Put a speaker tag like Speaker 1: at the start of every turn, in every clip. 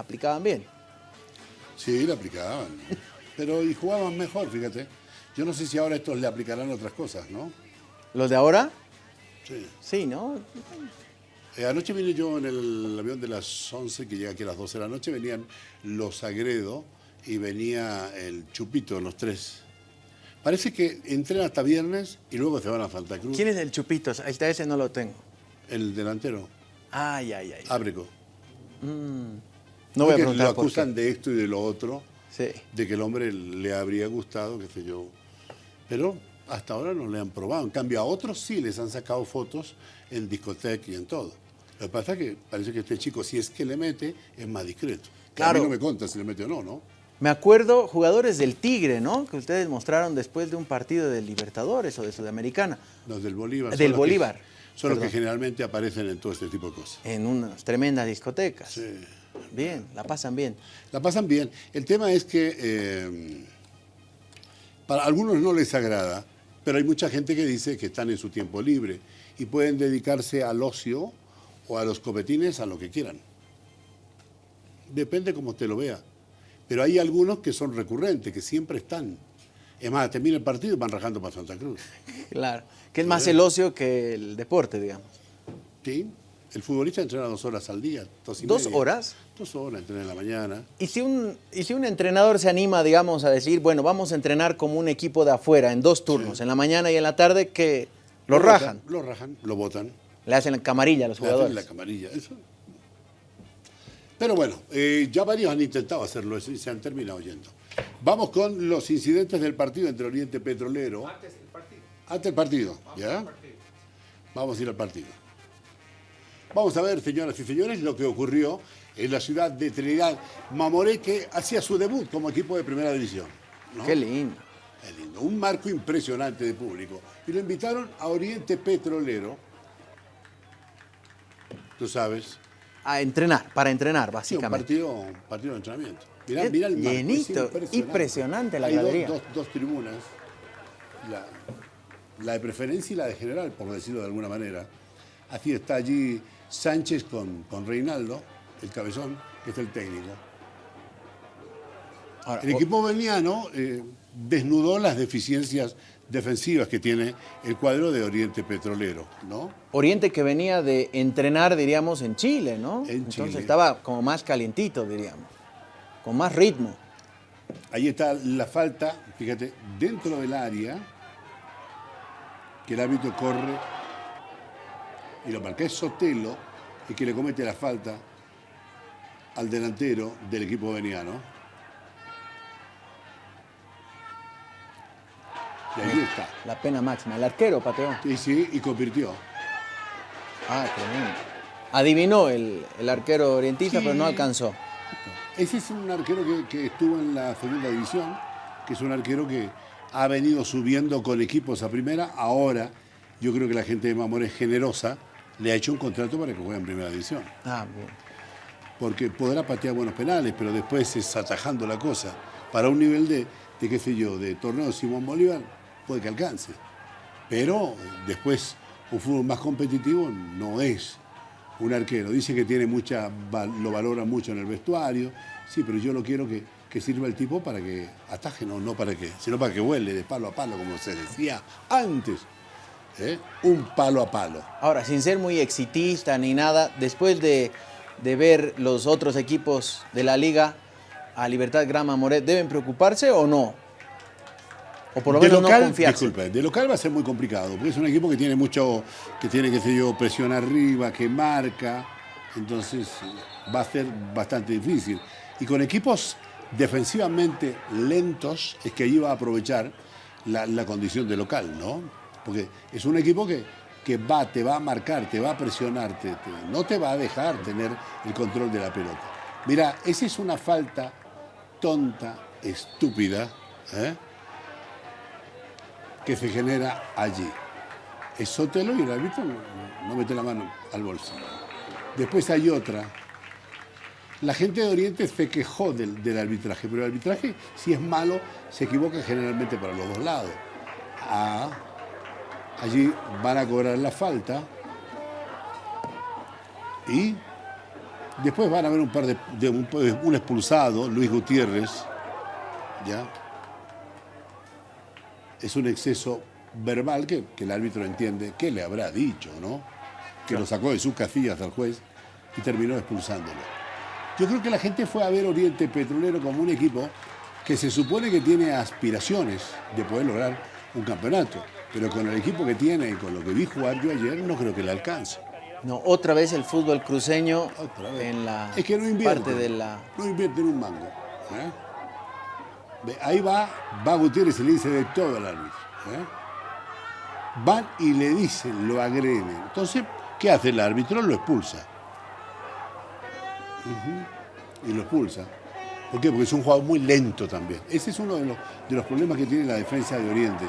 Speaker 1: aplicaban bien.
Speaker 2: Sí, le aplicaban. Pero y jugaban mejor, fíjate. Yo no sé si ahora estos le aplicarán otras cosas, ¿no?
Speaker 1: ¿Los de ahora?
Speaker 2: Sí.
Speaker 1: Sí, ¿no?
Speaker 2: Eh, anoche vine yo en el avión de las 11, que llega aquí a las 12 de la noche, venían los Agredo y venía el Chupito, los tres. Parece que entrenan hasta viernes y luego se van a Santa Cruz.
Speaker 1: ¿Quién es el Chupitos? Ahí está ese no lo tengo.
Speaker 2: El delantero,
Speaker 1: Ay, ay, ay.
Speaker 2: Ábrico.
Speaker 1: No voy a preguntar
Speaker 2: lo acusan de esto y de lo otro,
Speaker 1: Sí.
Speaker 2: de que el hombre le habría gustado, qué sé yo. Pero hasta ahora no le han probado. En cambio, a otros sí les han sacado fotos en discoteca y en todo. Lo que pasa es que parece que este chico, si es que le mete, es más discreto.
Speaker 1: Claro.
Speaker 2: A mí no me conta si le mete o no, ¿no?
Speaker 1: Me acuerdo jugadores del Tigre, ¿no? Que ustedes mostraron después de un partido de Libertadores o de Sudamericana.
Speaker 2: Los del Bolívar.
Speaker 1: Del
Speaker 2: que-
Speaker 1: Bolívar,
Speaker 2: son los que generalmente aparecen en todo este tipo de cosas.
Speaker 1: En unas tremendas discotecas.
Speaker 2: Sí.
Speaker 1: Bien, la pasan bien.
Speaker 2: La pasan bien. El tema es que eh, para algunos no les agrada, pero hay mucha gente que dice que están en su tiempo libre y pueden dedicarse al ocio o a los copetines a lo que quieran. Depende como te lo vea. Pero hay algunos que son recurrentes, que siempre están. Es más, termina el partido y van rajando para Santa Cruz.
Speaker 1: Claro. Que es más el ocio que el deporte, digamos.
Speaker 2: ¿Sí? El futbolista entrena dos horas al día. Dos, y
Speaker 1: ¿Dos
Speaker 2: media.
Speaker 1: horas?
Speaker 2: Dos horas, entrena en la mañana.
Speaker 1: Y si, un, y si un entrenador se anima, digamos, a decir, bueno, vamos a entrenar como un equipo de afuera en dos turnos, en la mañana y en la tarde, que lo
Speaker 2: Lo
Speaker 1: rajan,
Speaker 2: botan, Lo rajan, lo botan.
Speaker 1: le hacen camarilla a los
Speaker 2: Le hacen
Speaker 1: jugadores.
Speaker 2: la camarilla, eso. Pero bueno, eh, ya varios han intentado hacerlo eso y se han terminado yendo. Vamos con los incidentes del partido entre Oriente Petrolero. Antes del partido. Antes del partido, ¿ya? Vamos a ir al partido. Vamos a ver, señoras y señores, lo que ocurrió en la ciudad de Trinidad. Mamoré que hacía su debut como equipo de primera división. ¿no?
Speaker 1: Qué lindo.
Speaker 2: Es lindo, un marco impresionante de público. Y lo invitaron a Oriente Petrolero. Tú sabes.
Speaker 1: A entrenar, para entrenar,
Speaker 2: Sí, un
Speaker 1: básicamente.
Speaker 2: partido, un partido de entrenamiento. Mirá, mirá el marco,
Speaker 1: llenito, impresionante la
Speaker 2: Hay dos-
Speaker 1: gradería.
Speaker 2: Dos, dos tribunas. La, la de preferencia y la de general, por decirlo de alguna manera. Así está allí Sánchez con, con Reinaldo, el cabezón, que es el técnico.
Speaker 1: Ahora,
Speaker 2: El equipo veniano eh, desnudó las deficiencias defensivas que tiene el cuadro de Oriente Petrolero, ¿no?
Speaker 1: Oriente que venía de entrenar, diríamos, en Chile, ¿no?
Speaker 2: En
Speaker 1: Entonces
Speaker 2: Chile.
Speaker 1: estaba como más calientito, diríamos. Con más ritmo.
Speaker 2: Ahí está la falta, fíjate, dentro del área, que el árbitro corre y lo marca. Es Sotelo el que le comete la falta al delantero del equipo veniano. Y ahí está.
Speaker 1: La pena máxima. El arquero pateó.
Speaker 2: Y sí, y convirtió.
Speaker 1: Ah, tremendo. Adivinó el, el arquero orientista,
Speaker 2: Sí.
Speaker 1: pero no alcanzó.
Speaker 2: Ese es un arquero que, que estuvo en la segunda división, que es un arquero que ha venido subiendo con equipos a primera. Ahora, yo creo que la gente de Mamor es generosa, le ha hecho un contrato para que juegue en primera división.
Speaker 1: Ah, bien.
Speaker 2: Porque podrá patear buenos penales, pero después es atajando la cosa. Para un nivel de, de qué sé yo, de torneo de Simón Bolívar, puede que alcance. Pero después, un fútbol más competitivo no es un arquero. Dice que tiene mucha, lo valora mucho en el vestuario. Sí, pero yo lo quiero que, que sirva el tipo para que ataje, no, no para que, sino para que huele de palo a palo, como se decía antes. ¿Eh? Un palo a palo.
Speaker 1: Ahora, sin ser muy exitista ni nada, después de, de ver los otros equipos de la liga a Libertad Grama Moret, ¿deben preocuparse o no? O por lo
Speaker 2: de
Speaker 1: menos
Speaker 2: local,
Speaker 1: no confiarse.
Speaker 2: disculpe, de local va a ser muy complicado, porque es un equipo que tiene mucho, que tiene, qué sé yo, presión arriba, que marca, entonces eh, va a ser bastante difícil. Y con equipos defensivamente lentos, es que ahí va a aprovechar la, la condición de local, ¿no? Porque es un equipo que, que va, te va a marcar, te va a presionar, te- no te va a dejar tener el control de la pelota. Mira, esa es una falta tonta, estúpida, ¿eh? que se genera allí. Es Sotelo y el árbitro no, no mete la mano al bolsillo. Después hay otra. La gente de Oriente se quejó del, del arbitraje, pero el arbitraje, si es malo, se equivoca generalmente para los dos lados. Ah, allí van a cobrar la falta y Después van a haber un par de, de un, un expulsado, Luis Gutiérrez, ¿ya? Es un exceso verbal que, que el árbitro entiende qué le habrá dicho, ¿no? Que lo sacó de sus casillas al juez y terminó expulsándolo. Yo creo que la gente fue a ver Oriente Petrolero como un equipo que se supone que tiene aspiraciones de poder lograr un campeonato, pero con el equipo que tiene y con lo que vi jugar yo ayer, no creo que le alcance.
Speaker 1: No, otra vez el fútbol cruceño
Speaker 2: Otra vez.
Speaker 1: en la
Speaker 2: es que no invierte.
Speaker 1: parte de la...
Speaker 2: No invierte en un mango. ¿eh? Ahí va, va Gutiérrez y le dice de todo al árbitro. ¿eh? Van y le dicen, lo agreden. Entonces, ¿qué hace el árbitro? Lo expulsa. Y lo expulsa. ¿Por qué? Porque es un jugador muy lento también. Ese es uno de los, de los problemas que tiene la defensa de Oriente.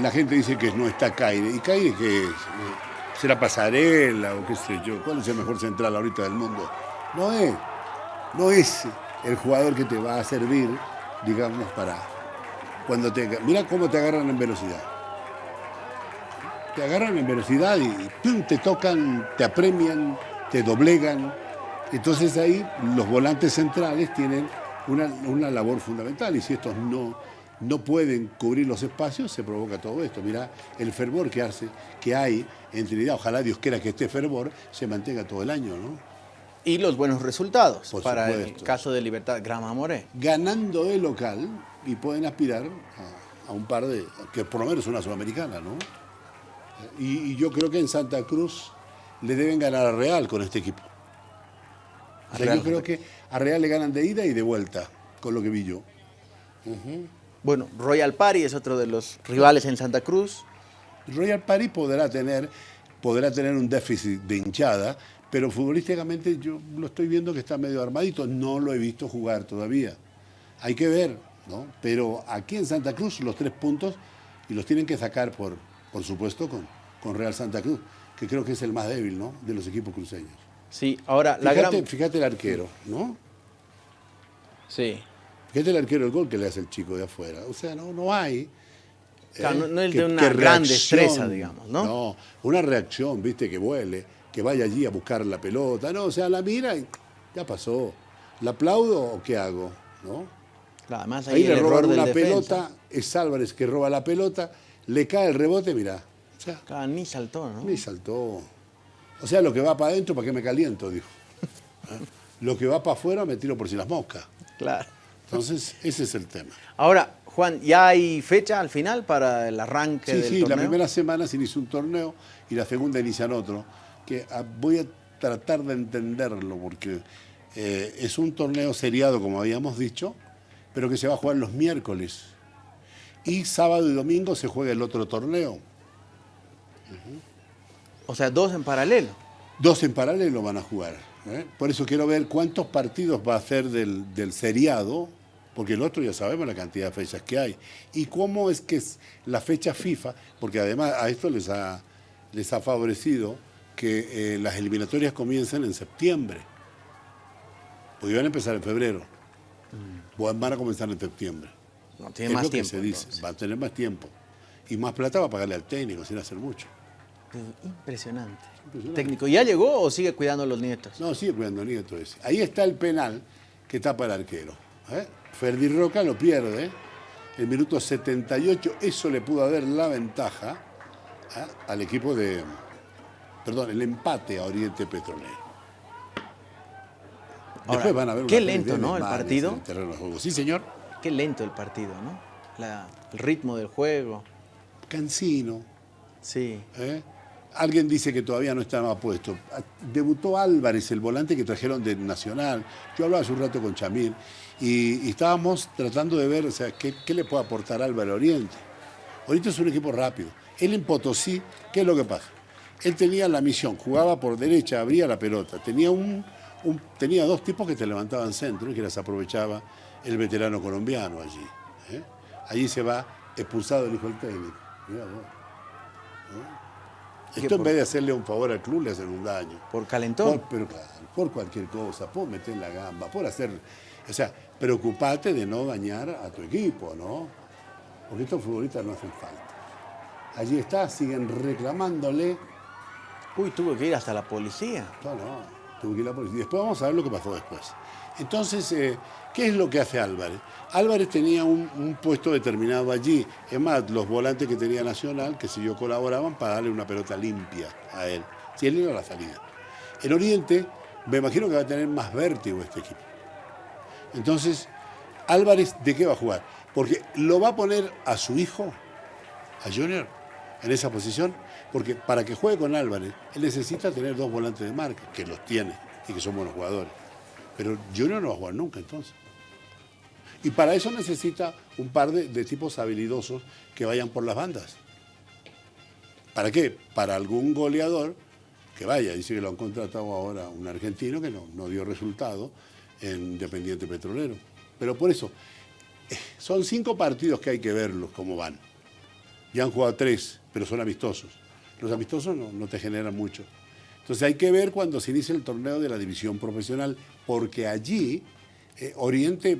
Speaker 2: La gente dice que no está Caire. ¿Y Caire qué es? Eh, ¿Será pasarela o qué sé yo? ¿Cuál es el mejor central ahorita del mundo? No es. No es el jugador que te va a servir, digamos, para cuando te... Mira cómo te agarran en velocidad. Te agarran en velocidad y te tocan, te apremian, te doblegan. Entonces ahí los volantes centrales tienen una, una labor fundamental y si estos no, no pueden cubrir los espacios, se provoca todo esto. Mira el fervor que, hace, que hay en Trinidad, ojalá Dios quiera que este fervor se mantenga todo el año, ¿no?
Speaker 1: Y los buenos resultados
Speaker 2: Por
Speaker 1: para el caso de Libertad Grama Moré.
Speaker 2: Ganando de local y pueden aspirar a, a un par de, que por lo menos una sudamericana, ¿no? Y, y yo creo que en Santa Cruz le deben ganar a Real con este equipo. O sea, yo creo que a Real le ganan de ida y de vuelta, con lo que vi yo.
Speaker 1: Bueno, Royal Party es otro de los rivales en Santa Cruz.
Speaker 2: Royal Party podrá tener, podrá tener un déficit de hinchada, pero futbolísticamente yo lo estoy viendo que está medio armadito. No lo he visto jugar todavía. Hay que ver, ¿no? Pero aquí en Santa Cruz los tres puntos y los tienen que sacar, por, por supuesto, con, con Real Santa Cruz, que creo que es el más débil, ¿no? De los equipos cruceños.
Speaker 1: Sí, ahora la gran...
Speaker 2: fíjate el arquero, ¿no?
Speaker 1: Sí.
Speaker 2: Fíjate el arquero el gol que le hace el chico de afuera. O sea, no, no hay.
Speaker 1: Claro,
Speaker 2: ¿eh?
Speaker 1: no- no es
Speaker 2: que-
Speaker 1: de una gran
Speaker 2: reacción,
Speaker 1: destreza, digamos, ¿no?
Speaker 2: No, una reacción, viste, que vuele, que vaya allí a buscar la pelota. No, o sea, la mira y ya pasó. ¿La aplaudo o qué hago? ¿No?
Speaker 1: Claro, además ahí,
Speaker 2: le roban una
Speaker 1: defensa.
Speaker 2: pelota, es Álvarez que roba la pelota, le cae el rebote, mirá. O sea,
Speaker 1: Claro, ni saltó, ¿no?
Speaker 2: ni saltó. O sea, lo que va para adentro, ¿para qué me caliento? Dijo. ¿Eh? Lo que va para afuera me tiro por si las moscas.
Speaker 1: Claro.
Speaker 2: Entonces, ese es el tema.
Speaker 1: Ahora, Juan, ¿ya hay fecha al final para el arranque
Speaker 2: Sí,
Speaker 1: del
Speaker 2: sí,
Speaker 1: torneo?
Speaker 2: la primera semana se inicia un torneo y la segunda inician otro, que ah, voy a tratar de entenderlo porque eh, es un torneo seriado, como habíamos dicho, pero que se va a jugar los miércoles. Y sábado y domingo se juega el otro torneo.
Speaker 1: O sea, dos en paralelo.
Speaker 2: Dos en paralelo van a jugar. ¿Eh? Por eso quiero ver cuántos partidos va a hacer del, del seriado, porque el otro ya sabemos la cantidad de fechas que hay. Y cómo es que es la fecha FIFA, porque además a esto les ha, les ha favorecido que eh, las eliminatorias comiencen en septiembre. Porque van a empezar en febrero. Van van a comenzar en septiembre.
Speaker 1: No, tiene
Speaker 2: es
Speaker 1: más
Speaker 2: lo que
Speaker 1: tiempo.
Speaker 2: se dice.
Speaker 1: entonces.
Speaker 2: Va a tener más tiempo. Y más plata va a pagarle al técnico sin hacer mucho.
Speaker 1: Impresionante.
Speaker 2: Impresionante.
Speaker 1: Técnico, ¿ya llegó o sigue cuidando a los nietos?
Speaker 2: No, sigue cuidando Nieto ese. Ahí está el penal que tapa el arquero. ¿eh? Ferdi Roca lo pierde. El minuto 78, eso le pudo haber la ventaja ¿eh? al equipo de. Perdón, el empate a Oriente Petrolero.
Speaker 1: Ahora,
Speaker 2: Después van a ver
Speaker 1: qué lento, ¿no? El partido.
Speaker 2: el juego. Sí, señor.
Speaker 1: Qué lento el partido, ¿no? La- el ritmo del juego.
Speaker 2: Cansino.
Speaker 1: Sí.
Speaker 2: ¿eh? Alguien dice que todavía no estaba puesto. Debutó Álvarez, el volante que trajeron de Nacional. Yo hablaba hace un rato con Chamir y, estábamos tratando de ver o sea, qué, le puede aportar Álvaro Oriente. Oriente es un equipo rápido. Él en Potosí, ¿qué es lo que pasa? Él tenía la misión, jugaba por derecha, abría la pelota. Tenía, un, tenía dos tipos que te levantaban centro y que las aprovechaba el veterano colombiano allí. ¿eh? Allí se va expulsado el hijo del técnico. Mirá vos.
Speaker 1: ¿Qué
Speaker 2: Esto en vez de hacerle un favor al club, le hacen un daño.
Speaker 1: Por calentón.
Speaker 2: Por, pero claro, por cualquier cosa, por meter la gamba, por hacer. O sea, preocupate de no dañar a tu equipo, ¿no? Porque estos futbolistas no hacen falta. Allí está, siguen reclamándole.
Speaker 1: Uy, tuvo que ir hasta la policía.
Speaker 2: No, no. Tuvo que ir la policía. Después vamos a ver lo que pasó después. Entonces, eh, ¿qué es lo que hace Álvarez? Álvarez tenía un, puesto determinado allí. Es más, los volantes que tenía Nacional, que si yo colaboraban para darle una pelota limpia a él. Si él iba a la salida. En Oriente, me imagino que va a tener más vértigo este equipo. Entonces, Álvarez, ¿de qué va a jugar? Porque lo va a poner a su hijo, a Junior, en esa posición, porque para que juegue con Álvarez, él necesita tener dos volantes de marca, que los tiene y que son buenos jugadores. Pero Junior no va a jugar nunca entonces. Y para eso necesita un par de, tipos habilidosos que vayan por las bandas. ¿Para qué? Para algún goleador que vaya. Dice que lo han contratado ahora un argentino que no, no dio resultado en Independiente Petrolero. Pero por eso, eh, son cinco partidos que hay que verlos cómo van. Ya han jugado tres, pero son amistosos. Los amistosos no, te generan mucho. Entonces hay que ver cuando se inicia el torneo de la división profesional, porque allí eh, Oriente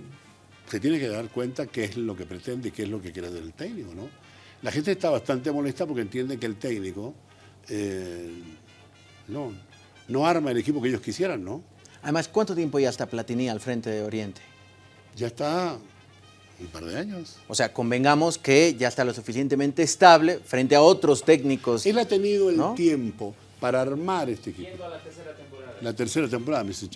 Speaker 2: se tiene que dar cuenta qué es lo que pretende, qué es lo que quiere del técnico, ¿no? La gente está bastante molesta porque entiende que el técnico eh, no, no arma el equipo que ellos quisieran, ¿no?
Speaker 1: Además, ¿cuánto tiempo ya está Platini al frente de Oriente?
Speaker 2: Ya está un par de años.
Speaker 1: O sea, convengamos que ya está lo suficientemente estable frente a otros técnicos.
Speaker 2: Él ha tenido el tiempo para armar este equipo. la tercera temporada. La tercera temporada, me dice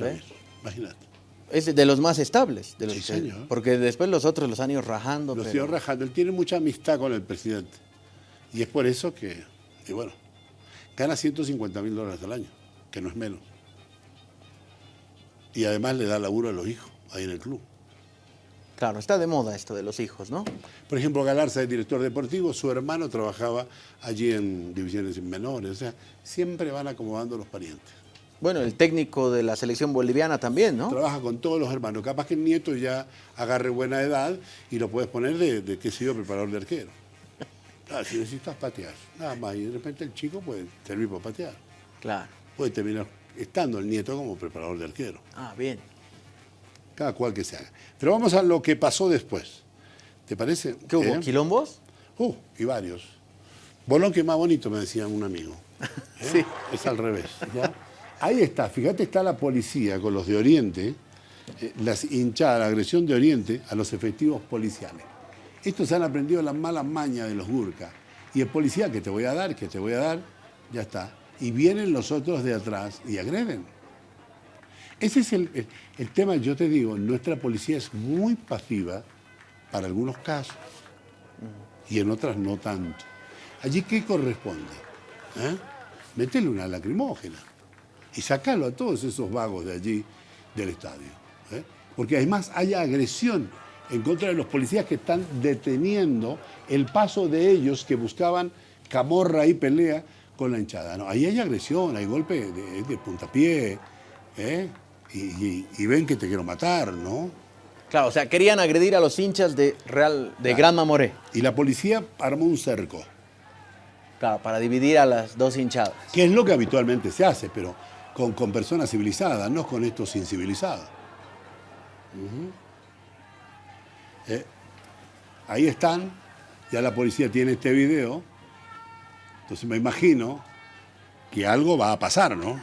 Speaker 2: Imagínate.
Speaker 1: Es de los más estables. De los
Speaker 2: sí, señor.
Speaker 1: Porque después los otros los han ido rajando.
Speaker 2: Los han ido rajando. Él tiene mucha amistad con el presidente. Y es por eso que, y bueno, gana 150 mil dólares al año, que no es menos. Y además le da laburo a los hijos ahí en el club.
Speaker 1: Claro, está de moda esto de los hijos, ¿no?
Speaker 2: Por ejemplo, Galarza es director deportivo, su hermano trabajaba allí en divisiones menores, o sea, siempre van acomodando los parientes.
Speaker 1: Bueno, el técnico de la selección boliviana también, ¿no?
Speaker 2: Trabaja con todos los hermanos. Capaz que el nieto ya agarre buena edad y lo puedes poner de, de qué sé yo, preparador de arquero. Ah, si necesitas patear, nada más. Y de repente el chico puede servir para patear.
Speaker 1: Claro.
Speaker 2: Puede terminar estando el nieto como preparador de arquero.
Speaker 1: Ah, bien
Speaker 2: cada cual que se haga. Pero vamos a lo que pasó después. ¿Te parece?
Speaker 1: ¿Qué hubo? ¿Eh? ¿Quilombos?
Speaker 2: Uh, y varios. Bolón que más bonito, me decía un amigo.
Speaker 1: ¿Eh? Sí.
Speaker 2: Es al revés. Ahí está, fíjate, está la policía con los de Oriente, eh, las hinchadas, la agresión de Oriente a los efectivos policiales. Estos han aprendido las malas mañas de los Gurka. Y el policía que te voy a dar, que te voy a dar, ya está. Y vienen los otros de atrás y agreden. Ese es el, tema, yo te digo, nuestra policía es muy pasiva para algunos casos y en otras no tanto. Allí, ¿qué corresponde? ¿Eh? Métele una lacrimógena y sacalo a todos esos vagos de allí del estadio. ¿eh? Porque además hay agresión en contra de los policías que están deteniendo el paso de ellos que buscaban camorra y pelea con la hinchada. No, ahí hay agresión, hay golpe de, de puntapié, ¿eh? Y, ven que te quiero matar, ¿no?
Speaker 1: Claro, o sea, querían agredir a los hinchas de Real de Gran Mamoré.
Speaker 2: Y la policía armó un cerco.
Speaker 1: Claro, para dividir a las dos hinchadas.
Speaker 2: Que es lo que habitualmente se hace, pero con, con personas civilizadas, no con estos incivilizados. Eh, ahí están, ya la policía tiene este video, entonces me imagino que algo va a pasar, ¿no?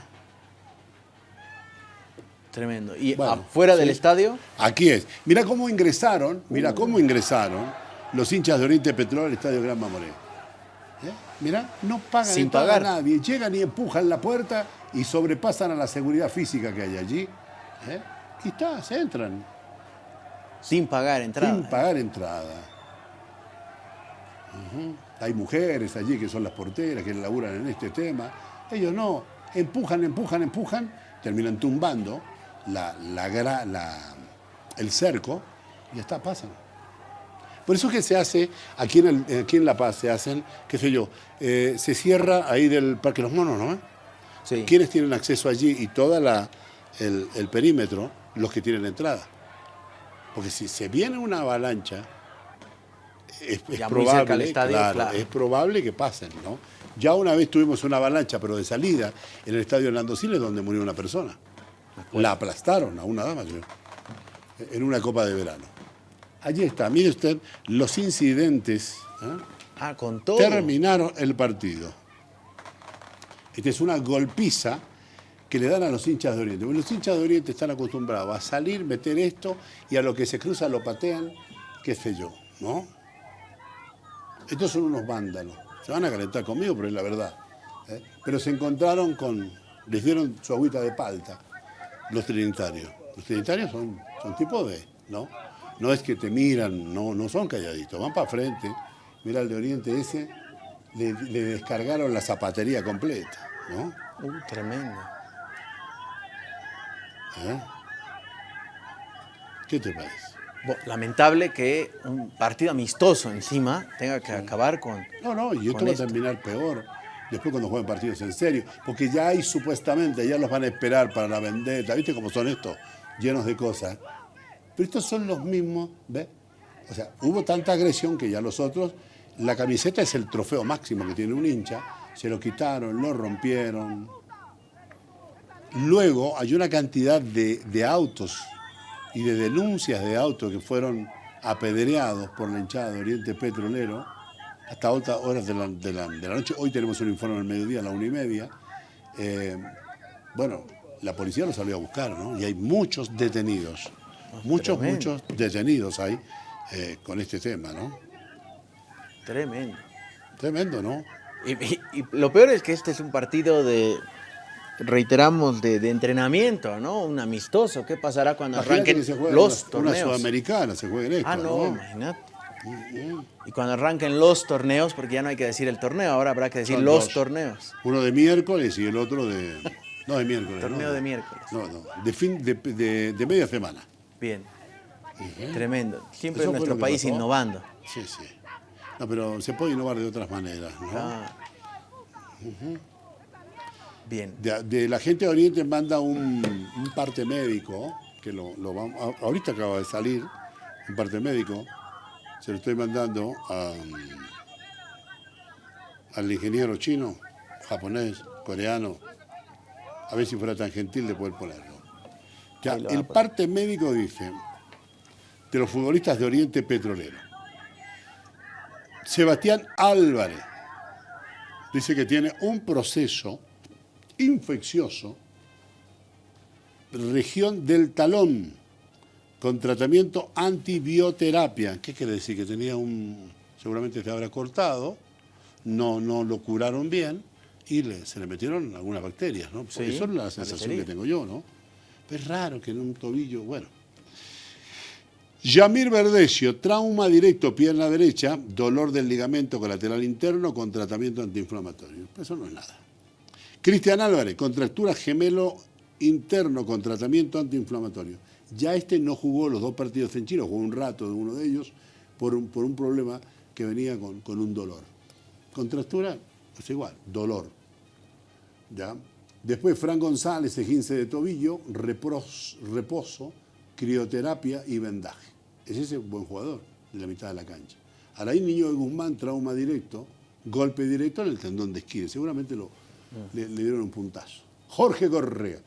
Speaker 1: Tremendo. ¿Y afuera del estadio?
Speaker 2: Aquí es. Mira cómo ingresaron, mira cómo ingresaron los hinchas de Oriente Petróleo al estadio Gran Mamoré. ¿Eh? Mira, no pagan
Speaker 1: Sin pagar.
Speaker 2: a nadie. Llegan y empujan la puerta y sobrepasan a la seguridad física que hay allí. ¿Eh? Y está, se entran.
Speaker 1: Sin pagar entrada.
Speaker 2: Sin pagar entrada. Hay mujeres allí que son las porteras, que laburan en este tema. Ellos no. Empujan, empujan, empujan, terminan tumbando la, la, el cerco y está, pasan. Por eso que se hace, aquí en, aquí en La Paz se hacen, qué sé yo, eh, se cierra ahí del Parque Los Monos, ¿no? Sí. ¿Quiénes tienen acceso allí y todo el, el, perímetro? Los que tienen entrada. Porque si se viene una avalancha, es, probable, es probable que pasen, ¿no? Ya una vez tuvimos una avalancha, pero de salida, en el estadio Orlando Siles, donde murió una persona. La aplastaron a una dama, en una copa de verano. Allí está, mire usted, los incidentes
Speaker 1: ¿eh? ah, con todo.
Speaker 2: terminaron el partido. Esta es una golpiza que le dan a los hinchas de Oriente. Porque los hinchas de Oriente están acostumbrados a salir, meter esto y a lo que se cruza lo patean, qué sé yo, ¿no? Estos son unos vándalos. Se van a calentar conmigo, pero es la verdad. ¿eh? Pero se encontraron con, les dieron su agüita de palta, los trinitarios. Los trinitarios son, son tipos de, ¿no? No es que te miran, no, no son calladitos, van para frente. Mira el de Oriente ese, le, le descargaron la zapatería completa, ¿no?
Speaker 1: Uh, tremendo.
Speaker 2: ¿Eh? ¿Qué te parece?
Speaker 1: Lamentable que un partido amistoso encima tenga que acabar con...
Speaker 2: No, no, y esto va a terminar peor. Después cuando jueguen partidos en serio. Porque ya hay supuestamente, ya los van a esperar para la vendetta. ¿Viste cómo son estos? Llenos de cosas. Pero estos son los mismos, ¿ves? O sea, hubo tanta agresión que ya los otros, la camiseta es el trofeo máximo que tiene un hincha. Se lo quitaron, lo rompieron. Luego hay una cantidad de, de autos y de denuncias de autos que fueron apedreados por la hinchada de Oriente Petrolero hasta altas horas de la, de la- de la noche. Hoy tenemos un informe al mediodía, a la una y media. Eh, bueno, la policía lo salió a buscar, ¿no? Y hay muchos detenidos. Muchos,
Speaker 1: tremendo.
Speaker 2: muchos detenidos hay eh, con este tema, ¿no?
Speaker 1: Tremendo.
Speaker 2: Tremendo, ¿no?
Speaker 1: Y, y- y lo peor es que este es un partido de, reiteramos, de, de entrenamiento, ¿no? Un amistoso. ¿Qué pasará cuando
Speaker 2: Imagínate
Speaker 1: arranquen
Speaker 2: que se juegue
Speaker 1: los
Speaker 2: una, una
Speaker 1: torneos?
Speaker 2: sudamericana, se juegue en esto,
Speaker 1: Ah, no,
Speaker 2: ¿no?
Speaker 1: imagínate. Y cuando arranquen los torneos, porque ya no hay que decir el torneo, ahora habrá que decir
Speaker 2: Son
Speaker 1: los
Speaker 2: dos.
Speaker 1: torneos.
Speaker 2: Uno de miércoles y el otro de... No, de miércoles.
Speaker 1: Torneo
Speaker 2: no.
Speaker 1: de miércoles.
Speaker 2: No, no, de, fin, de, de- de media semana.
Speaker 1: Bien. Tremendo. Siempre
Speaker 2: Eso
Speaker 1: nuestro país
Speaker 2: pasó.
Speaker 1: innovando.
Speaker 2: Sí, sí. No, pero se puede innovar de otras maneras, ¿no?
Speaker 1: Ah. Bien.
Speaker 2: De, de la gente de Oriente manda un, un parte médico, que lo, lo vamos, ahorita acaba de salir, un parte médico, se lo estoy mandando a, al ingeniero chino, japonés, coreano, a ver si fuera tan gentil de poder ponerlo. Ya, el parte médico dice, de los futbolistas de Oriente Petrolero, Sebastián Álvarez, dice que tiene un proceso infeccioso, región del talón, con tratamiento antibioterapia. ¿Qué quiere decir? Que tenía un, seguramente se habrá cortado, no, no lo curaron bien y le- se le metieron algunas bacterias, ¿no?
Speaker 1: Sí,
Speaker 2: Eso es la sensación que tengo yo, ¿no? Es raro que en un tobillo, bueno. Yamir Verdecio, trauma directo, pierna derecha, dolor del ligamento colateral interno con tratamiento antiinflamatorio. Eso no es nada. Cristian Álvarez, contractura gemelo interno con tratamiento antiinflamatorio. Ya este no jugó los dos partidos en Chile, jugó un rato de uno de ellos por un, por un problema que venía con, con un dolor. Contractura es igual, dolor. ¿Ya? Después Fran González, 15 de tobillo, reposo, crioterapia y vendaje. Es ese buen jugador de la mitad de la cancha. Araí Niño de Guzmán, trauma directo, golpe directo en el tendón de esquina. Seguramente lo, le, le dieron un puntazo. Jorge Correa,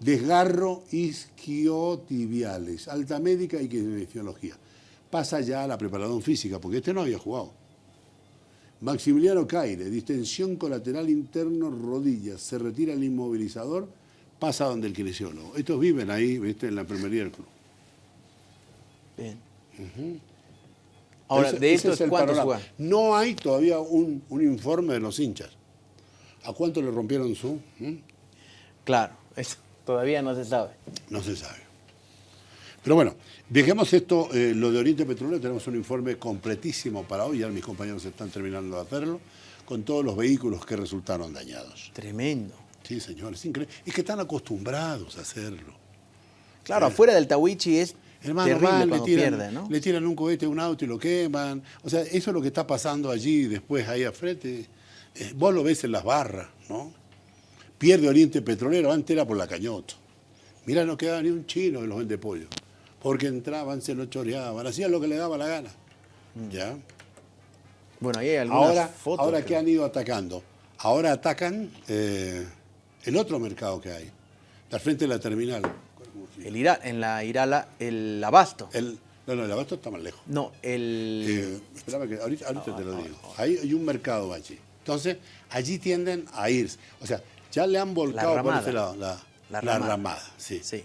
Speaker 2: desgarro isquiotibiales, alta médica y kinesiología. Pasa ya a la preparación física, porque este no había jugado. Maximiliano Caire, distensión colateral interno, rodillas, se retira el inmovilizador, pasa donde el kinesiólogo. Estos viven ahí, ¿viste? en la enfermería del club.
Speaker 1: Bien. Ahora,
Speaker 2: Ese-
Speaker 1: de estos,
Speaker 2: es
Speaker 1: ¿cuántos juegan?
Speaker 2: No hay todavía un, un informe de los hinchas. ¿A cuánto le rompieron su? ¿Mm?
Speaker 1: Claro, eso todavía no se sabe.
Speaker 2: No se sabe. Pero bueno, dejemos esto, eh, lo de Oriente Petrolero, tenemos un informe completísimo para hoy, ya mis compañeros están terminando de hacerlo, con todos los vehículos que resultaron dañados.
Speaker 1: Tremendo.
Speaker 2: Sí, señor, es increíble. Es que están acostumbrados a hacerlo.
Speaker 1: Claro, afuera del Tawichi es
Speaker 2: Hermano,
Speaker 1: terrible
Speaker 2: van, le tiran,
Speaker 1: pierde, ¿no?
Speaker 2: le tiran un cohete a un auto y lo queman. O sea, eso es lo que está pasando allí, después ahí al frente. Eh, vos lo ves en las barras, ¿no? Pierde Oriente Petrolero, antes era por la Cañoto. Mira, no quedaba ni un chino de los vende pollo. Porque entraban, se lo choreaban, hacían lo que le daba la gana. ¿Ya?
Speaker 1: Bueno, ahí hay algunas
Speaker 2: Ahora,
Speaker 1: fotos.
Speaker 2: ahora
Speaker 1: que-
Speaker 2: ¿qué han ido atacando? Ahora atacan eh, el otro mercado que hay, al frente de la terminal.
Speaker 1: El Ira, en la Irala, el Abasto.
Speaker 2: El, no, no, el abasto está más lejos.
Speaker 1: No, el...
Speaker 2: Eh, espérame que ahorita, ahorita te lo digo. Ahí hay un mercado allí. Entonces, allí tienden a irse. O sea, ya le han volcado por
Speaker 1: ramada.
Speaker 2: ese lado. La,
Speaker 1: La
Speaker 2: La
Speaker 1: Ramada.
Speaker 2: Ramada, sí.
Speaker 1: Sí.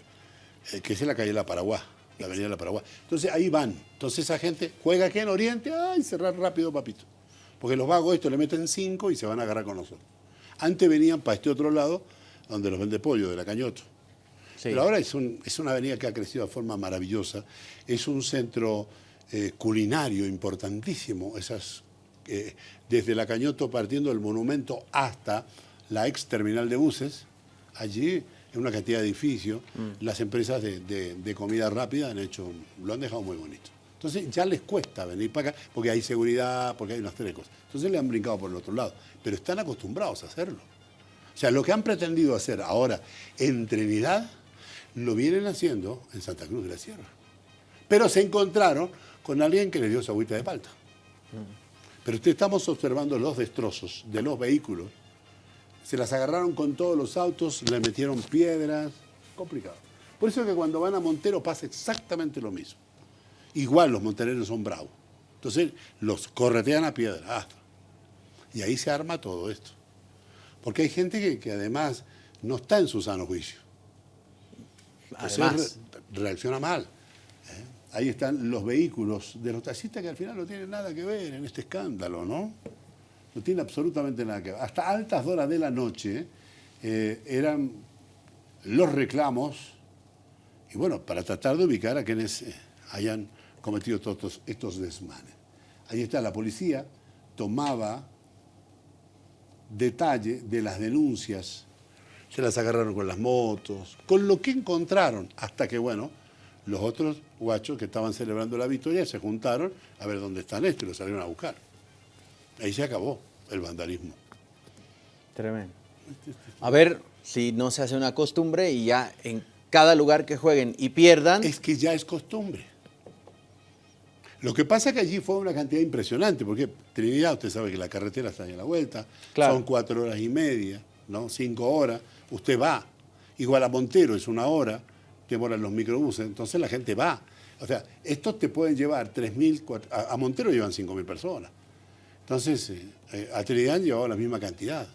Speaker 2: Eh, que es en la calle La Paraguá, la avenida La Paraguá. Entonces ahí van. Entonces esa gente juega aquí en Oriente, ay, cerrar rápido, papito. Porque los vagos estos le meten cinco y se van a agarrar con nosotros. Antes venían para este otro lado, donde los vende pollo, de la Cañoto.
Speaker 1: Sí.
Speaker 2: Pero ahora es, un- es una avenida que ha crecido de forma maravillosa. Es un centro eh, culinario importantísimo. Esas, eh, desde la Cañoto partiendo del monumento hasta la ex terminal de buses, allí en una cantidad de edificios, las empresas de, de- de comida rápida han hecho, lo han dejado muy bonito. Entonces ya les cuesta venir para acá porque hay seguridad, porque hay unas tres cosas. Entonces le han brincado por el otro lado. Pero están acostumbrados a hacerlo. O sea, lo que han pretendido hacer ahora en Trinidad, lo vienen haciendo en Santa Cruz de la Sierra. Pero se encontraron con alguien que les dio su agüita de palta. Pero usted estamos observando los destrozos de los vehículos. Se las agarraron con todos los autos, le metieron piedras. Complicado. Por eso es que cuando van a Montero pasa exactamente lo mismo. Igual los montereros son bravos. Entonces los corretean a piedra. ah. Y ahí se arma todo esto. Porque hay gente que, que además no está en su sano juicio. Entonces
Speaker 1: Además,
Speaker 2: re- reacciona mal. ¿eh? Ahí están los vehículos de los taxistas que al final no tienen nada que ver en este escándalo, ¿no? No tiene absolutamente nada que ver. Hasta altas horas de la noche eh, eran los reclamos, y bueno, para tratar de ubicar a quienes eh, hayan cometido todos estos, desmanes. Ahí está la policía, tomaba detalle de las denuncias, se las agarraron con las motos, con lo que encontraron, hasta que, bueno, los otros guachos que estaban celebrando la victoria se juntaron a ver dónde están estos y los salieron a buscar. Ahí se acabó el vandalismo.
Speaker 1: tremendo. A ver si no se hace una costumbre y ya en cada lugar que jueguen y pierdan,
Speaker 2: Es que ya es costumbre. Lo que pasa es que allí fue una cantidad impresionante, porque Trinidad, usted sabe que la carretera está a la vuelta,
Speaker 1: Claro.
Speaker 2: son cuatro horas y media, ¿no? Cinco horas, usted va. Igual a Montero es una hora, demoran los microbuses, entonces la gente va. O sea, estos te pueden llevar 3.000, cuatro- a, a Montero llevan 5.000 personas. Entonces, eh, eh, a Trinidad han llevado la misma cantidad.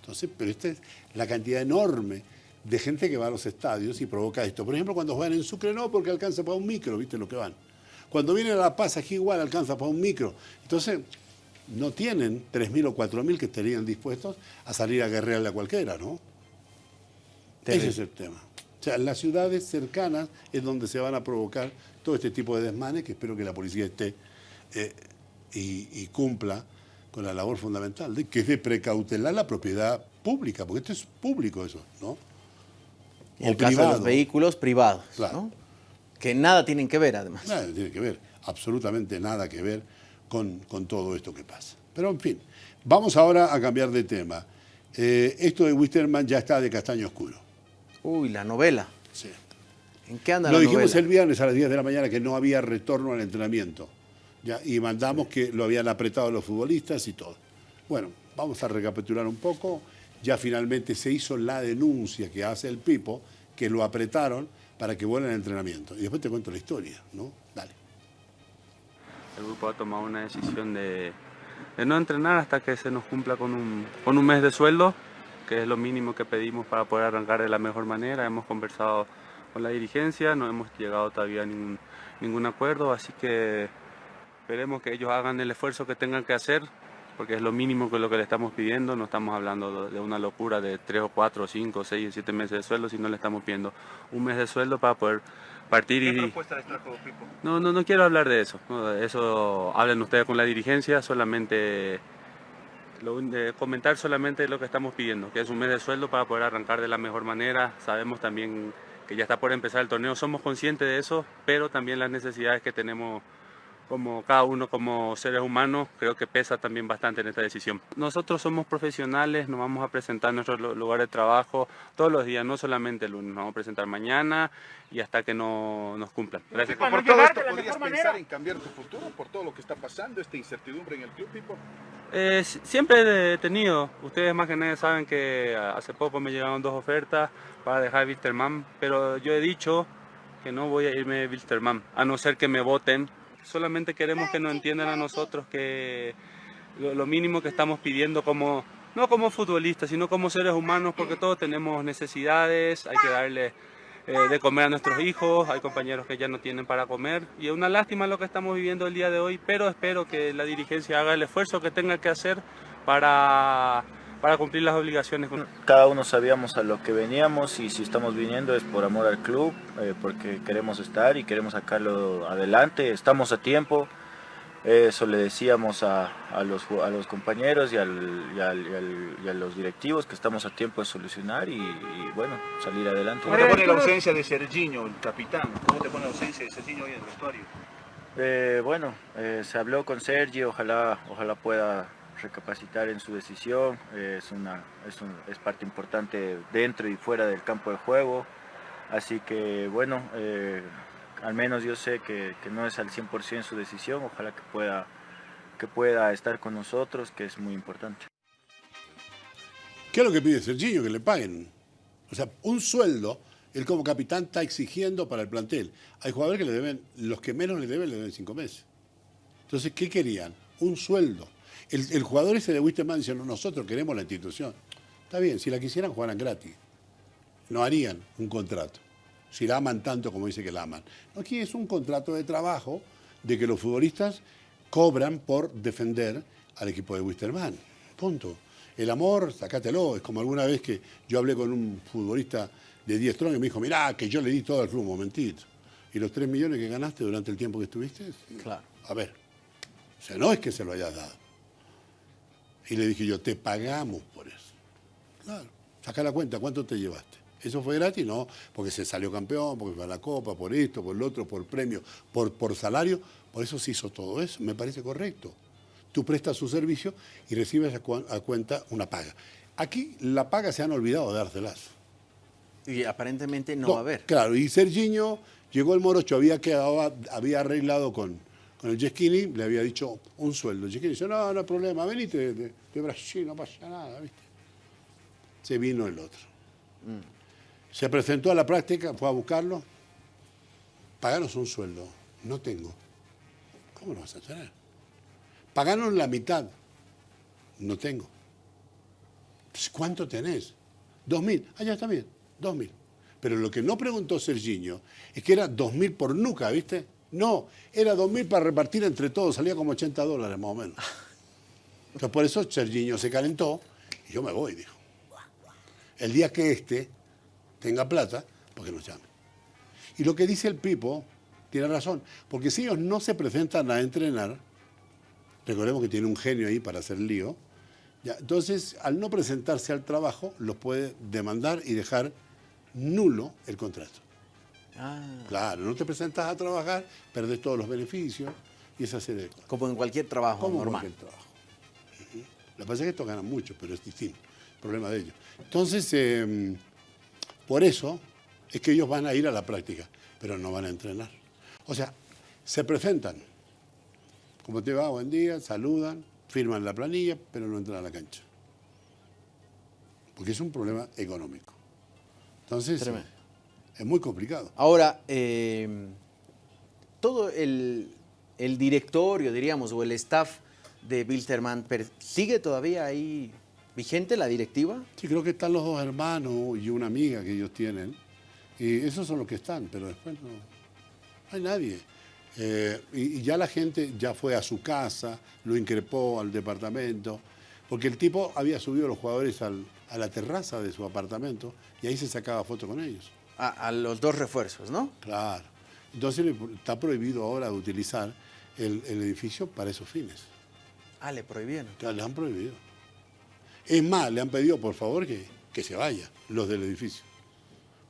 Speaker 2: Entonces, pero esta es la cantidad enorme de gente que va a los estadios y provoca esto. Por ejemplo, cuando juegan en Sucre no, porque alcanza para un micro, ¿viste lo que van? Cuando viene a La Paz, aquí igual alcanza para un micro. Entonces, no tienen 3.000 o 4.000 que estarían dispuestos a salir a guerrearle a cualquiera, ¿no?
Speaker 1: Terrible.
Speaker 2: Ese es el tema. O sea, las ciudades cercanas es donde se van a provocar todo este tipo de desmanes, que espero que la policía esté eh, y, y cumpla con la labor fundamental, de, que es de precautelar la propiedad pública, porque esto es público eso, ¿no?
Speaker 1: en el caso de los vehículos privados,
Speaker 2: Claro.
Speaker 1: ¿no? que nada tienen que ver además.
Speaker 2: Nada tiene que ver, absolutamente nada que ver con, con todo esto que pasa. Pero en fin, vamos ahora a cambiar de tema. Eh, esto de Wisterman ya está de castaño oscuro.
Speaker 1: Uy, la novela.
Speaker 2: Sí.
Speaker 1: ¿En qué anda
Speaker 2: Lo
Speaker 1: la
Speaker 2: dijimos
Speaker 1: novela?
Speaker 2: el viernes a las 10 de la mañana que no había retorno al entrenamiento. ¿Ya? Y mandamos que lo habían apretado los futbolistas y todo. Bueno, vamos a recapitular un poco. Ya finalmente se hizo la denuncia que hace el Pipo, que lo apretaron para que vuelva al entrenamiento. Y después te cuento la historia, ¿no? Dale.
Speaker 3: El grupo ha tomado una decisión de, de no entrenar hasta que se nos cumpla con un, con un mes de sueldo, que es lo mínimo que pedimos para poder arrancar de la mejor manera. Hemos conversado con la dirigencia, no hemos llegado todavía a ningún, ningún acuerdo, así que esperemos que ellos hagan el esfuerzo que tengan que hacer, porque es lo mínimo que lo que le estamos pidiendo, no estamos hablando de una locura de 3 o 4 o 5 o 6 o 7 meses de sueldo, sino le estamos pidiendo un mes de sueldo para poder partir
Speaker 4: ¿Qué
Speaker 3: y...
Speaker 4: propuesta les trajo Pipo?
Speaker 3: No, no, no quiero hablar de eso. no, de eso hablen ustedes con la dirigencia, solamente lo de comentar solamente lo que estamos pidiendo, que es un mes de sueldo para poder arrancar de la mejor manera. Sabemos también que ya está por empezar el torneo, somos conscientes de eso, pero también las necesidades que tenemos como cada uno como seres humanos, creo que pesa también bastante en esta decisión. Nosotros somos profesionales, nos vamos a presentar en nuestro lu- lugar de trabajo todos los días, no solamente el lunes, nos vamos a presentar mañana y hasta que no nos cumplan. Gracias.
Speaker 4: Por todo esto, ¿podrías pensar en cambiar tu futuro por todo lo que está pasando, esta incertidumbre en el club, Pipo?
Speaker 3: Eh, si- siempre he tenido, ustedes más que nadie saben que hace poco me llegaron dos ofertas para dejar Wilstermann, pero yo he dicho que no voy a irme de Wilstermann, a no ser que me voten. Solamente queremos que nos entiendan a nosotros que lo, mínimo que estamos pidiendo como, no como futbolistas, sino como seres humanos, porque todos tenemos necesidades, hay que darle eh, de comer a nuestros hijos, hay compañeros que ya no tienen para comer y es una lástima lo que estamos viviendo el día de hoy, pero espero que la dirigencia haga el esfuerzo que tenga que hacer para, para cumplir las obligaciones.
Speaker 5: Cada uno sabíamos a lo que veníamos y si estamos viniendo es por amor al club, eh, porque queremos estar y queremos sacarlo adelante, estamos a tiempo. Eso le decíamos a, los, a los compañeros y, a los directivos que estamos a tiempo de solucionar y, bueno, salir adelante.
Speaker 4: ¿Cómo te pone la ausencia de Serginho, el capitán? ¿Cómo te pone la ausencia de Serginho hoy en el vestuario?
Speaker 5: Eh, bueno, eh, se habló con Sergi, ojalá, ojalá pueda recapacitar en su decisión. es, una, es, es, parte importante dentro y fuera del campo de juego. Así que bueno, eh, al menos yo sé que, no es al 100% su decisión, ojalá que pueda, que pueda estar con nosotros, que es muy importante.
Speaker 2: ¿Qué es lo que pide Serginho? Que le paguen. O sea, un sueldo, él como capitán está exigiendo para el plantel. Hay jugadores que le deben, los que menos le deben, le deben cinco meses. Entonces, ¿qué querían? Un sueldo. El, jugador ese de Wisterman dice, nosotros queremos la institución. Está bien, si la quisieran, jugaran gratis. No harían un contrato si la aman tanto como dice que la aman. Aquí es un contrato de trabajo de que los futbolistas cobran por defender al equipo de Wisterman. Punto. El amor, sacátelo. Es como alguna vez que yo hablé con un futbolista de 10 Strong y me dijo, mirá, que yo le di todo al club, un momentito. ¿Y los 3 millones que ganaste durante el tiempo que estuviste?
Speaker 1: Claro.
Speaker 2: A ver. O sea, no es que se lo hayas dado. Y le dije yo, te pagamos por eso. Claro. Saca la cuenta, ¿cuánto te llevaste? ¿Eso fue gratis? No, porque se salió campeón, porque fue a la Copa, por esto, por lo otro, por premio, por, por salario. Por eso se hizo todo eso. Me parece correcto. Tú prestas su servicio y recibes a, cuenta una paga. Aquí la paga se han olvidado de dárselas.
Speaker 1: Y aparentemente no, va a haber.
Speaker 2: Claro, y Serginho llegó el Morocho, había, quedado, había arreglado con, con el Jeschini, le había dicho un sueldo. El Jeschini dice, no, no hay problema, venite de, de, Brasil, no pasa nada, ¿viste? Se vino el otro. Mm. Se presentó a la práctica, fue a buscarlo. Paganos un sueldo. No tengo. ¿Cómo lo vas a tener? Paganos la mitad. No tengo. ¿Cuánto tenés? Dos mil. Ah, ya está bien. Dos mil. Pero lo que no preguntó Serginho es que era dos mil por nuca, ¿viste? No, era dos mil para repartir entre todos. Salía como 80 dólares más o menos. Entonces por eso Serginho se calentó y yo me voy, dijo. El día que este tenga plata, porque nos llame. Y lo que dice el Pipo tiene razón, porque si ellos no se presentan a entrenar, recordemos que tiene un genio ahí para hacer lío, entonces al no presentarse al trabajo los puede demandar y dejar nulo el contrato. Ah. Claro, no te presentas a trabajar, perdés todos los beneficios y esa serie de cosas.
Speaker 1: Como en cualquier trabajo
Speaker 2: Como
Speaker 1: normal.
Speaker 2: En cualquier trabajo. Lo que pasa es que estos ganan mucho, pero es distinto. problema de ellos. Entonces, em, por eso es que ellos van a ir a la práctica, pero no van a entrenar. O sea, se presentan. Como te va, buen día, saludan, firman la planilla, pero no entran a la cancha. Porque es un problema económico. Entonces, es muy complicado.
Speaker 1: Ahora, eh, todo el, directorio, diríamos, o el staff de Wilterman, ¿sigue todavía ahí ¿Vigente la directiva?
Speaker 2: Sí, creo que están los dos hermanos y una amiga que ellos tienen. Y esos son los que están, pero después no, hay nadie. Eh, y, ya la gente ya fue a su casa, lo increpó al departamento, porque el tipo había subido los jugadores a la terraza de su apartamento y ahí se sacaba foto con ellos.
Speaker 1: A, los dos refuerzos, ¿no?
Speaker 2: Claro. Entonces está prohibido ahora utilizar el, edificio para esos fines.
Speaker 1: Ah, le prohibieron.
Speaker 2: Ya, le han prohibido. Es más, le han pedido por favor que, que se vaya los del edificio.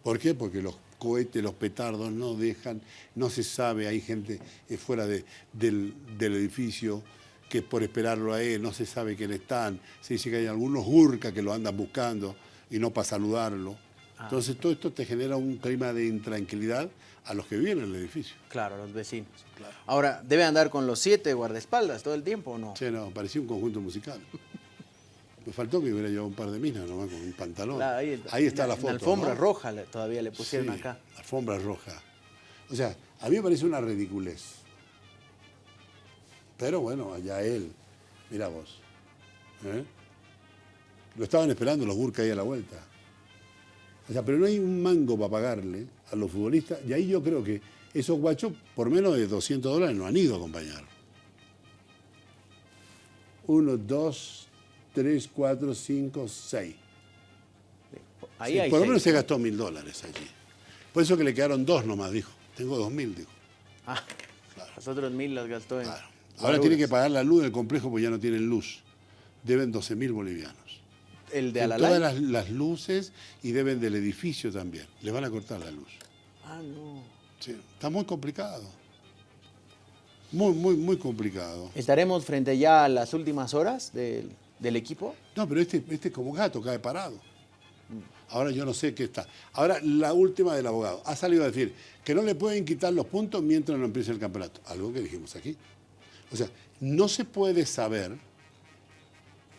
Speaker 2: ¿Por qué? Porque los cohetes, los petardos no dejan, no se sabe, hay gente eh, fuera del, edificio que por esperarlo a él no se sabe quién están, se dice que hay algunos hurca que lo andan buscando y no para saludarlo. Ah. Entonces todo esto te genera un clima de intranquilidad a los que viven en el edificio.
Speaker 1: Claro, a los vecinos. Ahora, ¿debe andar con los siete guardaespaldas todo el tiempo o no?
Speaker 2: Sí, no, parecía un conjunto musical. Me faltó que hubiera llevado un par de minas nomás con un pantalón. ahí, está, la, foto. La
Speaker 1: alfombra roja todavía le pusieron acá.
Speaker 2: Alfombra roja. O sea, a mí me parece una ridiculez. Pero bueno, allá él. Mira vos. ¿eh? Lo estaban esperando los Gurka ahí a la vuelta. O sea, pero no hay un mango para pagarle a los futbolistas. Y ahí yo creo que esos guachos, por menos de 200 dólares, no han ido a acompañar. Uno, dos, tres, cuatro, cinco, seis.
Speaker 1: Ahí
Speaker 2: Sí,
Speaker 1: hay
Speaker 2: por lo menos se gastó mil dólares allí. Por eso que le quedaron dos nomás, dijo. Tengo dos mil, dijo.
Speaker 1: Ah, los otros mil los gastó en...
Speaker 2: Claro. Ahora
Speaker 1: guaruras.
Speaker 2: tiene que pagar la luz del complejo porque ya no tienen luz. Deben 12 mil bolivianos.
Speaker 1: El de Alalay.
Speaker 2: todas las, las luces y deben del edificio también. Le van a cortar la luz.
Speaker 1: Ah, no.
Speaker 2: Sí, está muy complicado. Muy, muy, muy complicado.
Speaker 1: ¿Estaremos frente ya a las últimas horas del, del equipo?
Speaker 2: No, pero este, este como gato cae parado. Ahora yo no sé qué está. Ahora la última del abogado. Ha salido a decir que no le pueden quitar los puntos mientras no empiece el campeonato. Algo que dijimos aquí. O sea, no se puede saber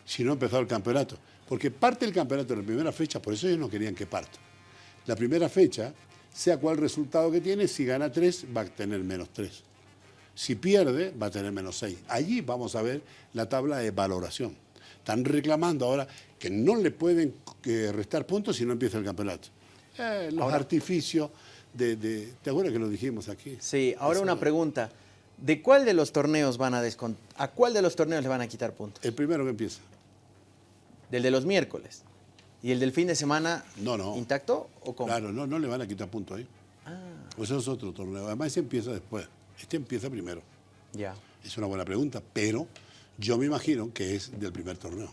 Speaker 2: si no ha empezado el campeonato. Porque parte del campeonato de la primera fecha, por eso ellos no querían que parta. La primera fecha, sea cual resultado que tiene, si gana tres, va a tener menos tres. Si pierde, va a tener menos seis. Allí vamos a ver la tabla de valoración. Están reclamando ahora que no le pueden eh, restar puntos si no empieza el campeonato. Eh, los artificios de, de- ¿Te acuerdas que lo dijimos aquí?
Speaker 1: Sí, ahora una pregunta. ¿De cuál de los torneos van a descontar? ¿A cuál de los torneos le van a quitar puntos?
Speaker 2: El primero que empieza.
Speaker 1: ¿Del de los miércoles? ¿Y el del fin de semana
Speaker 2: No, no.
Speaker 1: intacto o cómo?
Speaker 2: Claro, no, no le van a quitar puntos ahí.
Speaker 1: Ah,
Speaker 2: Pues eso es otro torneo. Además, ese empieza después. Este empieza primero.
Speaker 1: ya.
Speaker 2: Es una buena pregunta, pero yo me imagino que es del primer torneo.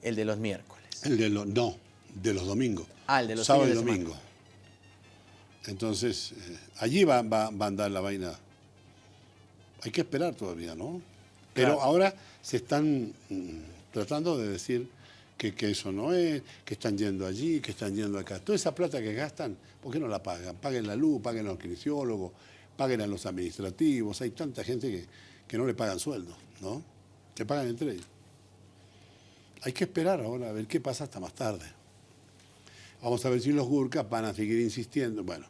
Speaker 1: El de los miércoles.
Speaker 2: El de los, no, de los domingos.
Speaker 1: Ah, el de los
Speaker 2: Sábado y domingo. Entonces, eh, allí va, va- va a andar la vaina. Hay que esperar todavía, ¿no? Pero
Speaker 1: Claro.
Speaker 2: ahora se están mm, tratando de decir que, que eso no es, que están yendo allí, que están yendo acá. Toda esa plata que gastan, ¿por qué no la pagan? Paguen la luz, paguen a los paguen a los administrativos. Hay tanta gente que, que no le pagan sueldo, ¿no? Que pagan entre ellos. Hay que esperar ahora a ver qué pasa hasta más tarde. Vamos a ver si los Gurkas van a seguir insistiendo. Bueno,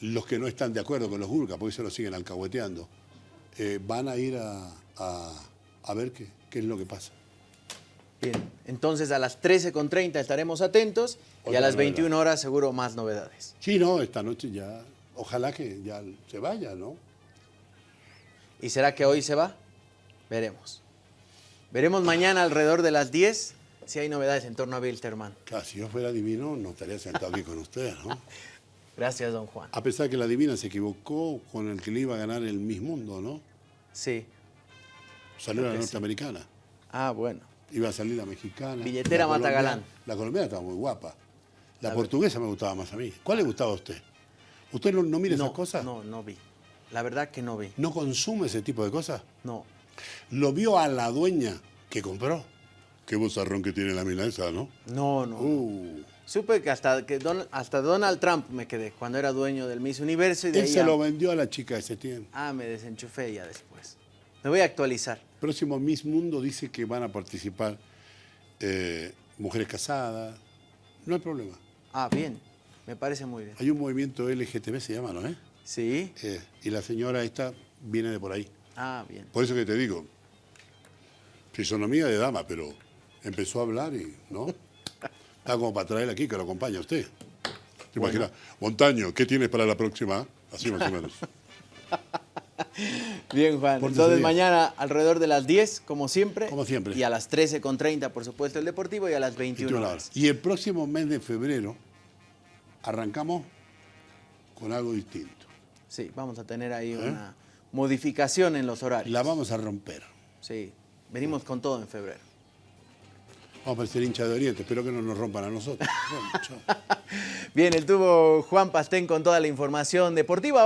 Speaker 2: los que no están de acuerdo con los Gurkas, porque se lo siguen alcahueteando, eh, van a ir a, a- a ver qué, qué es lo que pasa.
Speaker 1: Bien, entonces a las 13.30 estaremos atentos y a las
Speaker 2: novedad.
Speaker 1: 21 horas seguro más novedades.
Speaker 2: Sí, no, esta noche ya, ojalá que ya se vaya, ¿no?
Speaker 1: ¿Y será que hoy se va? Veremos. Veremos mañana alrededor de las 10 si hay novedades en torno a Wilterman.
Speaker 2: Claro, si yo fuera divino, no estaría sentado aquí con ustedes, ¿no?
Speaker 1: Gracias, don Juan.
Speaker 2: A pesar que la divina se equivocó con el que le iba a ganar el Miss Mundo, ¿no?
Speaker 1: Sí.
Speaker 2: Salió la
Speaker 1: sí.
Speaker 2: norteamericana.
Speaker 1: Ah, bueno.
Speaker 2: Iba a salir la mexicana.
Speaker 1: Billetera
Speaker 2: la
Speaker 1: mata
Speaker 2: colombiana.
Speaker 1: galán.
Speaker 2: La colombiana estaba muy guapa. La
Speaker 1: ver.
Speaker 2: portuguesa me gustaba más a mí. ¿Cuál le gustaba a usted? ¿Usted no, no mira
Speaker 1: no,
Speaker 2: esas cosas?
Speaker 1: No, no vi. La verdad que no vi.
Speaker 2: ¿No consume ese tipo de cosas?
Speaker 1: No.
Speaker 2: Lo vio a la dueña que compró. Qué bozarrón que tiene la milanesa, ¿no?
Speaker 1: No, no.
Speaker 2: Uh,
Speaker 1: Supe que hasta, que Don- hasta Donald Trump me quedé cuando era dueño del Miss Universo y de
Speaker 2: él
Speaker 1: ahí
Speaker 2: se
Speaker 1: a-
Speaker 2: lo vendió a la chica ese tiempo.
Speaker 1: Ah, me desenchufé ya después. Me voy a actualizar.
Speaker 2: Próximo Miss Mundo dice que van a participar eh, mujeres casadas. No hay problema.
Speaker 1: Ah, bien. Me parece muy bien.
Speaker 2: Hay un movimiento LGTB, se llama, ¿no? eh?
Speaker 1: ¿Sí?
Speaker 2: Eh, y la señora esta viene de por ahí.
Speaker 1: Ah, bien.
Speaker 2: Por eso que te digo, fisonomía de dama, pero empezó a hablar y, ¿no? Está como para traerla aquí, que lo acompaña usted. ¿Te imaginas? Montaño, ¿qué tienes para la próxima? Así más o menos.
Speaker 1: Bien, Juan.
Speaker 2: Pórtese
Speaker 1: Entonces mañana alrededor de las 10, como siempre.
Speaker 2: Como siempre.
Speaker 1: Y a las 13.30, por supuesto, el Deportivo y a las 21
Speaker 2: 21
Speaker 1: horas.
Speaker 2: Y el próximo mes de febrero arrancamos con algo distinto.
Speaker 1: Sí, vamos a tener ahí una modificación en los horarios.
Speaker 2: ¿Eh? La vamos a romper.
Speaker 1: Sí, venimos con todo en febrero.
Speaker 2: Vamos a parecer hincha de Oriente. Espero que no nos rompan a nosotros.
Speaker 1: Bien, estuvo Juan Pastén con toda la información deportiva.